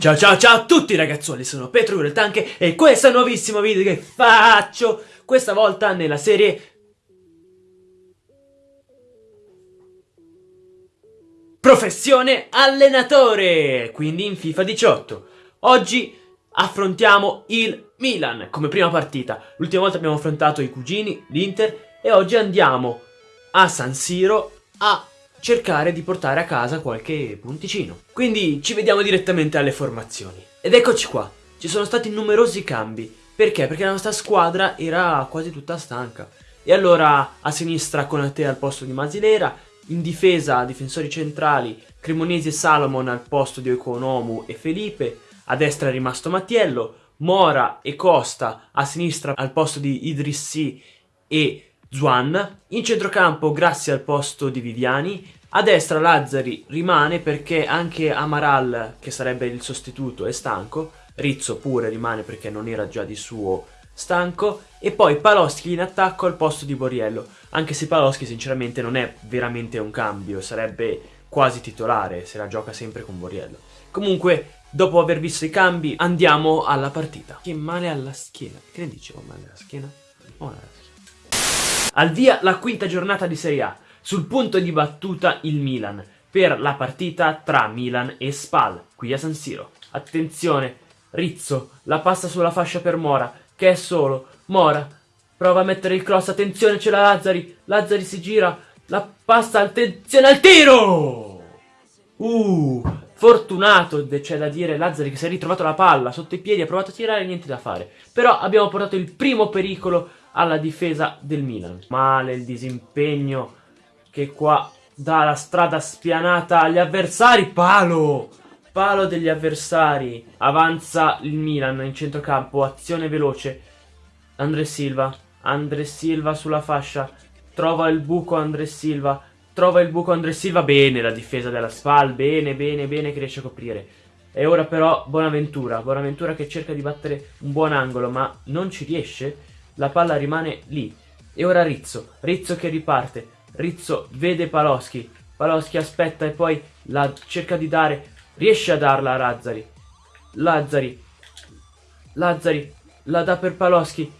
Ciao ciao ciao a tutti ragazzuoli, sono Petro il Tanche e questo è un nuovissimo video che faccio questa volta nella serie Professione allenatore, quindi in FIFA 18 Oggi affrontiamo il Milan come prima partita. L'ultima volta abbiamo affrontato i cugini, l'Inter e oggi andiamo a San Siro a cercare di portare a casa qualche punticino. Quindi ci vediamo direttamente alle formazioni. Ed eccoci qua, ci sono stati numerosi cambi. Perché? Perché la nostra squadra era quasi tutta stanca. E allora a sinistra Conate al posto di Masilera, in difesa difensori centrali Cremonesi e Salomon al posto di Oikonomu e Felipe, a destra è rimasto Mattiello, Mora e Costa a sinistra al posto di Idrissi e Zuan, in centrocampo Grassi al posto di Viviani, a destra Lazzari rimane perché anche Amaral, che sarebbe il sostituto, è stanco, Rizzo pure rimane perché non era già di suo stanco, e poi Paloschi in attacco al posto di Boriello, anche se Paloschi sinceramente non è veramente un cambio, sarebbe quasi titolare se la gioca sempre con Boriello. Comunque, dopo aver visto i cambi, andiamo alla partita. Che male alla schiena, che ne dicevo male alla schiena? Oh. Al via la quinta giornata di Serie A, sul punto di battuta il Milan, per la partita tra Milan e Spal, qui a San Siro. Attenzione, Rizzo, la passa sulla fascia per Mora, che è solo. Mora, prova a mettere il cross, attenzione c'è la Lazzari, Lazzari si gira, la passa, attenzione al tiro! Uh, fortunato, c'è da dire, Lazzari che si è ritrovato la palla sotto i piedi, ha provato a tirare, niente da fare. Però abbiamo portato il primo pericolo alla difesa del Milan. Male il disimpegno che qua dà la strada spianata agli avversari. Palo! Palo degli avversari. Avanza il Milan in centrocampo. Azione veloce. Andre Silva. Andre Silva sulla fascia. Trova il buco Andre Silva. Trova il buco Andre Silva. Bene la difesa della Spal. Bene, bene, bene che riesce a coprire. E ora però Bonaventura. Bonaventura che cerca di battere un buon angolo ma non ci riesce la palla rimane lì. E ora Rizzo, Rizzo che riparte, Rizzo vede Paloschi, Paloschi aspetta e poi la cerca di dare, riesce a darla a Lazzari. Lazzari, Lazzari, la dà per Paloschi.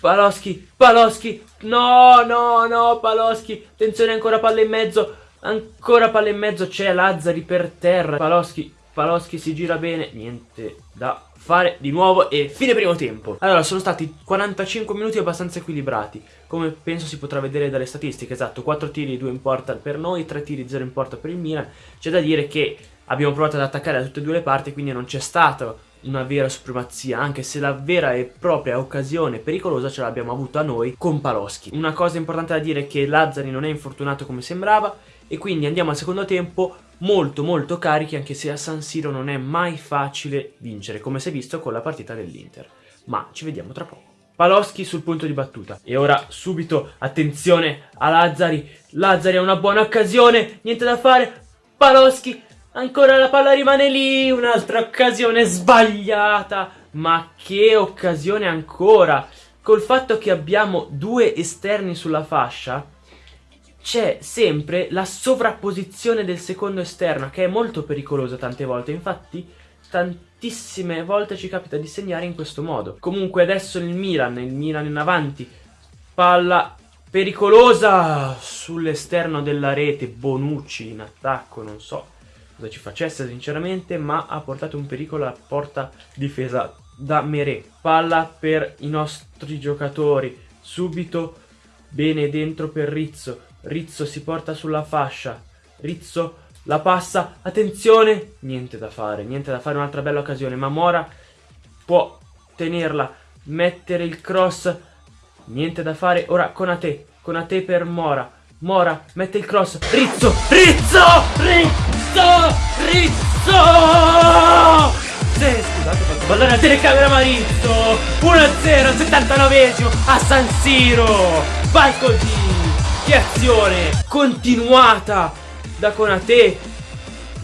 Paloschi, Paloschi, no, no, no, Paloschi, attenzione ancora palla in mezzo, ancora palla in mezzo, c'è Lazzari per terra, Paloschi, Paloschi si gira bene, niente da fare di nuovo e fine primo tempo. Allora, sono stati 45 minuti abbastanza equilibrati, come penso si potrà vedere dalle statistiche, esatto, 4 tiri, 2 in porta per noi, 3 tiri, 0 in porta per il Milan. C'è da dire che abbiamo provato ad attaccare da tutte e due le parti, quindi non c'è stata una vera supremazia, anche se la vera e propria occasione pericolosa ce l'abbiamo avuta noi con Paloschi. Una cosa importante da dire è che Lazzari non è infortunato come sembrava e quindi andiamo al secondo tempo molto molto carichi anche se a San Siro non è mai facile vincere come si è visto con la partita dell'Inter. Ma ci vediamo tra poco. Paloschi sul punto di battuta. E ora subito attenzione a Lazzari. Lazzari ha una buona occasione niente da fare. Paloschi ancora la palla rimane lì un'altra occasione sbagliata. Ma che occasione ancora! Col fatto che abbiamo due esterni sulla fascia c'è sempre la sovrapposizione del secondo esterno che è molto pericolosa tante volte. Infatti tantissime volte ci capita di segnare in questo modo. Comunque adesso il Milan, il Milan in avanti palla pericolosa sull'esterno della rete. Bonucci in attacco non so cosa ci facesse sinceramente ma ha portato un pericolo alla porta difesa da Mere palla per i nostri giocatori. Subito bene dentro per Rizzo Rizzo si porta sulla fascia. Rizzo la passa. Attenzione! Niente da fare, niente da fare. Un'altra bella occasione. Ma Mora può tenerla. Mettere il cross. Niente da fare. Ora con a te. Con a te per Mora. Mora mette il cross. Rizzo! Rizzo! Rizzo! Rizzo! Sì, scusate, fatto ballare la telecamera Marizzo! 1-0, 79esimo a San Siro! Vai così! Che azione continuata da Conate,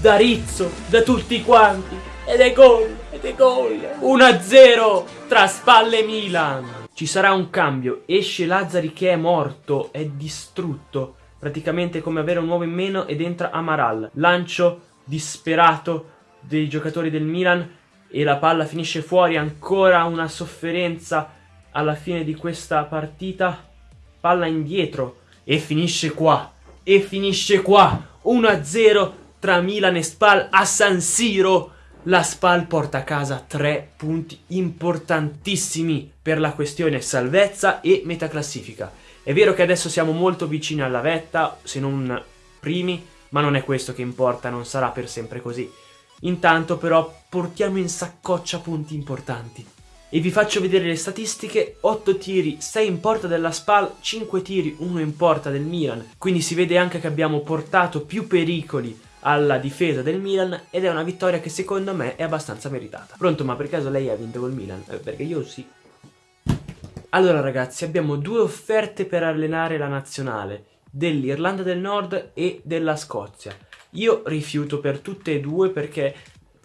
da Rizzo, da tutti quanti. Ed è gol, ed è gol. 1-0 tra Spalle Milan. Ci sarà un cambio, esce Lazzari che è morto, è distrutto. Praticamente come avere un uomo in meno ed entra Amaral. Lancio disperato dei giocatori del Milan e la palla finisce fuori, ancora una sofferenza alla fine di questa partita, palla indietro e finisce qua, e finisce qua, 1-0 tra Milan e Spal a San Siro. La Spal porta a casa tre punti importantissimi per la questione salvezza e metaclassifica. È vero che adesso siamo molto vicini alla vetta, se non primi, ma non è questo che importa, non sarà per sempre così. Intanto però portiamo in saccoccia punti importanti. E vi faccio vedere le statistiche, 8 tiri, 6 in porta della SPAL, 5 tiri, 1 in porta del Milan. Quindi si vede anche che abbiamo portato più pericoli alla difesa del Milan ed è una vittoria che secondo me è abbastanza meritata. Pronto, ma per caso lei ha vinto col Milan? Eh, perché io sì. Allora ragazzi, abbiamo due offerte per allenare la nazionale, dell'Irlanda del Nord e della Scozia. Io rifiuto per tutte e due perché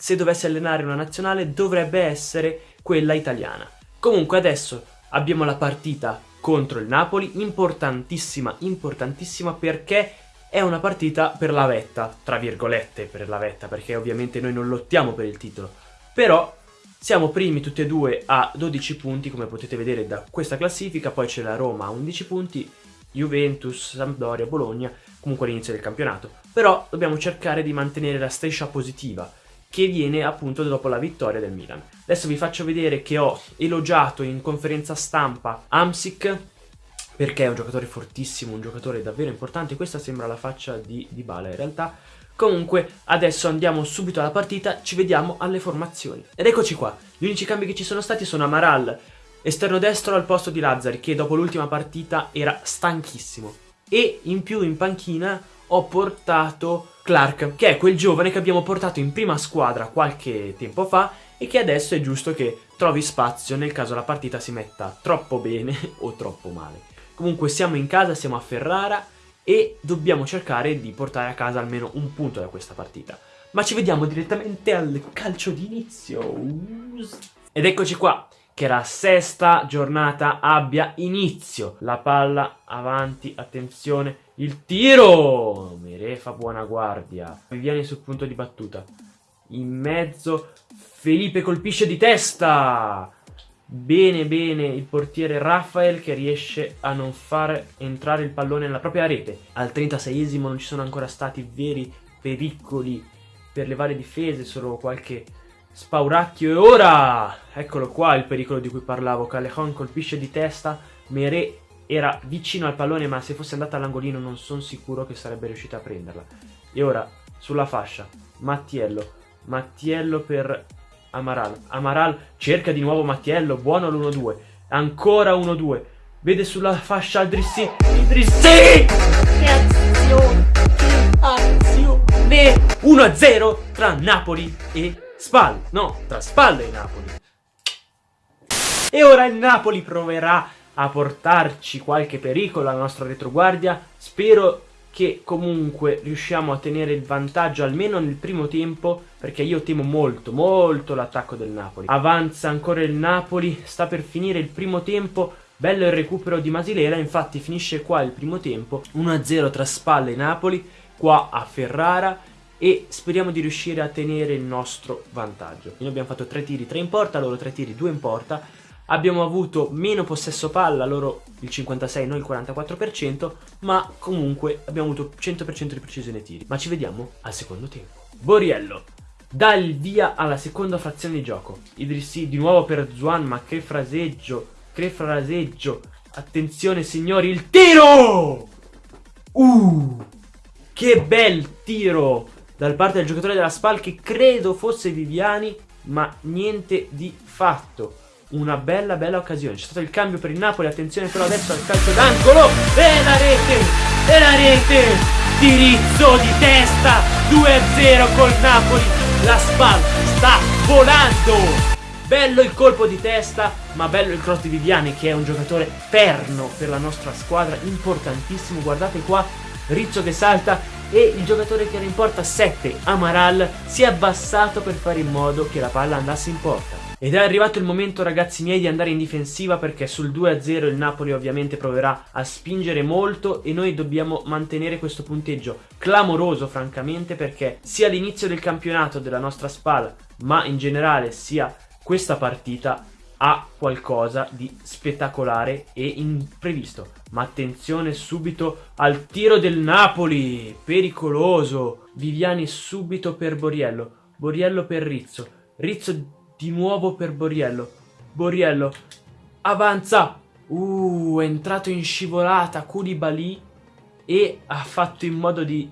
se dovessi allenare una nazionale dovrebbe essere quella italiana. Comunque adesso abbiamo la partita contro il Napoli, importantissima, importantissima perché è una partita per la vetta, tra virgolette per la vetta, perché ovviamente noi non lottiamo per il titolo. Però siamo primi tutti e due a 12 punti, come potete vedere da questa classifica, poi c'è la Roma a 11 punti, Juventus, Sampdoria, Bologna, comunque all'inizio del campionato. Però dobbiamo cercare di mantenere la striscia positiva, che viene appunto dopo la vittoria del Milan. Adesso vi faccio vedere che ho elogiato in conferenza stampa Amsic perché è un giocatore fortissimo, un giocatore davvero importante. Questa sembra la faccia di Dybala in realtà. Comunque adesso andiamo subito alla partita, ci vediamo alle formazioni. Ed eccoci qua, gli unici cambi che ci sono stati sono Amaral, esterno destro al posto di Lazzari che dopo l'ultima partita era stanchissimo. E in più in panchina ho portato Clark, che è quel giovane che abbiamo portato in prima squadra qualche tempo fa e che adesso è giusto che trovi spazio nel caso la partita si metta troppo bene o troppo male. Comunque siamo in casa, siamo a Ferrara e dobbiamo cercare di portare a casa almeno un punto da questa partita. Ma ci vediamo direttamente al calcio d'inizio. Ed eccoci qua, che la sesta giornata abbia inizio. La palla avanti, attenzione, il tiro! Mere fa buona guardia. Viviani sul punto di battuta. In mezzo Felipe colpisce di testa! Bene bene il portiere Rafael che riesce a non far entrare il pallone nella propria rete. Al 36esimo non ci sono ancora stati veri pericoli per le varie difese, solo qualche spauracchio. E ora, eccolo qua il pericolo di cui parlavo, Callejon colpisce di testa, Mere era vicino al pallone ma se fosse andata all'angolino non sono sicuro che sarebbe riuscita a prenderla. E ora, sulla fascia, Mattiello. Mattiello per Amaral. Amaral cerca di nuovo Mattiello, buono l'1-2. Ancora 1-2. Vede sulla fascia Idrissi. Idrissi! Che azione! Che azione! 1-0 tra Napoli e Spal. No, tra Spal e Napoli. E ora il Napoli proverà a portarci qualche pericolo alla nostra retroguardia. Spero che comunque riusciamo a tenere il vantaggio almeno nel primo tempo perché io temo molto molto l'attacco del Napoli. Avanza ancora il Napoli, sta per finire il primo tempo. Bello il recupero di Masilera, infatti finisce qua il primo tempo, 1-0 tra Spalle Napoli, qua a Ferrara e speriamo di riuscire a tenere il nostro vantaggio. Noi abbiamo fatto 3 tiri, 3 in porta, loro 3 tiri, 2 in porta abbiamo avuto meno possesso palla, loro il 56, noi il 44%, ma comunque abbiamo avuto 100% di precisione tiri. Ma ci vediamo al secondo tempo. Boriello dà il via alla seconda frazione di gioco. Idrissi di nuovo per Zuan, ma che fraseggio, che fraseggio. Attenzione signori, il tiro! Uh, che bel tiro dal parte del giocatore della SPAL che credo fosse Viviani, ma niente di fatto una bella bella occasione. C'è stato il cambio per il Napoli, attenzione però adesso al calcio d'angolo e la rete, e la rete, dirizzo di testa, 2-0 col Napoli, la SPAL sta volando. Bello il colpo di testa, ma bello il cross di Viviani che è un giocatore perno per la nostra squadra, importantissimo. Guardate qua, Rizzo che salta e il giocatore che era in porta 7, Amaral, si è abbassato per fare in modo che la palla andasse in porta. Ed è arrivato il momento ragazzi miei di andare in difensiva perché sul 2-0 il Napoli ovviamente proverà a spingere molto e noi dobbiamo mantenere questo punteggio clamoroso francamente perché sia l'inizio del campionato della nostra spalla ma in generale sia questa partita ha qualcosa di spettacolare e imprevisto. Ma attenzione subito al tiro del Napoli, pericoloso. Viviani subito per Boriello, Boriello per Rizzo, Rizzo di nuovo per Boriello, Boriello avanza. Uh, è entrato in scivolata Koulibaly e ha fatto in modo di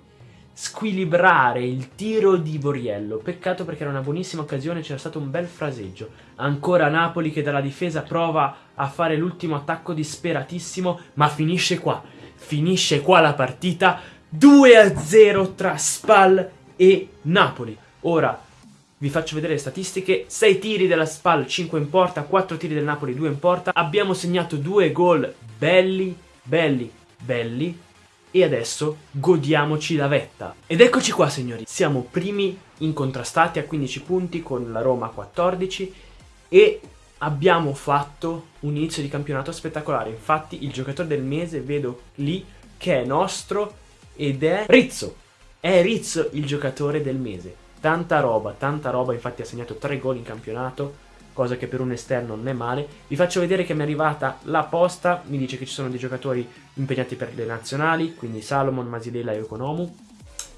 squilibrare il tiro di Boriello. Peccato perché era una buonissima occasione, c'era stato un bel fraseggio. Ancora Napoli che dalla difesa prova a fare l'ultimo attacco disperatissimo, ma finisce qua. Finisce qua la partita 2-0 tra Spal e Napoli. Ora vi faccio vedere le statistiche, 6 tiri della Spal, 5 in porta, 4 tiri del Napoli, 2 in porta. Abbiamo segnato 2 gol belli, belli, belli e adesso godiamoci la vetta. Ed eccoci qua signori, siamo primi incontrastati a 15 punti con la Roma a 14 e abbiamo fatto un inizio di campionato spettacolare. Infatti il giocatore del mese vedo lì che è nostro ed è Rizzo. È Rizzo il giocatore del mese. Tanta roba, tanta roba, infatti ha segnato 3 gol in campionato cosa che per un esterno non è male. Vi faccio vedere che mi è arrivata la posta, mi dice che ci sono dei giocatori impegnati per le nazionali, quindi Salomon, Masidela e Economu.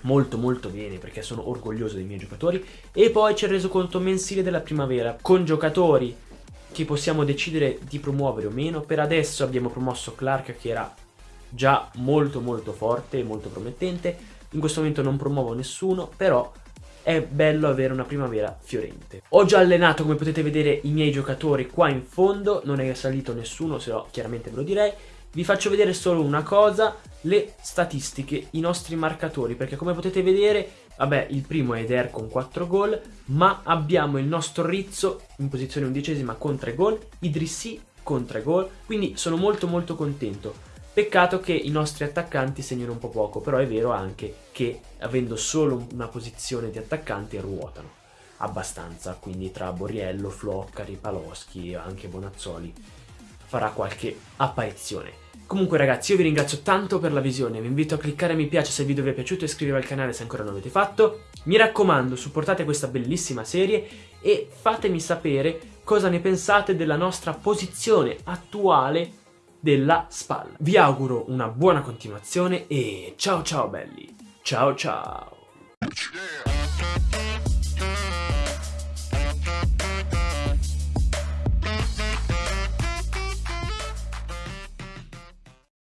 Molto molto bene perché sono orgoglioso dei miei giocatori. E poi c'è il resoconto mensile della primavera con giocatori che possiamo decidere di promuovere o meno. Per adesso abbiamo promosso Clark che era già molto molto forte e molto promettente. In questo momento non promuovo nessuno, però è bello avere una primavera fiorente. Ho già allenato, come potete vedere, i miei giocatori qua in fondo, non è salito nessuno, se no chiaramente ve lo direi. Vi faccio vedere solo una cosa, le statistiche, i nostri marcatori, perché come potete vedere, vabbè, il primo è Eder con 4 gol, ma abbiamo il nostro Rizzo in posizione undicesima con 3 gol, Idrissi con 3 gol, quindi sono molto molto contento. Peccato che i nostri attaccanti segnino un po' poco, però è vero anche che avendo solo una posizione di attaccanti ruotano abbastanza, quindi tra Borriello, Floccari, Paloschi e anche Bonazzoli farà qualche apparizione. Comunque ragazzi io vi ringrazio tanto per la visione, vi invito a cliccare mi piace se il video vi è piaciuto e iscrivervi al canale se ancora non l'avete fatto. Mi raccomando supportate questa bellissima serie e fatemi sapere cosa ne pensate della nostra posizione attuale della spalla. Vi auguro una buona continuazione e ciao ciao belli. Ciao ciao.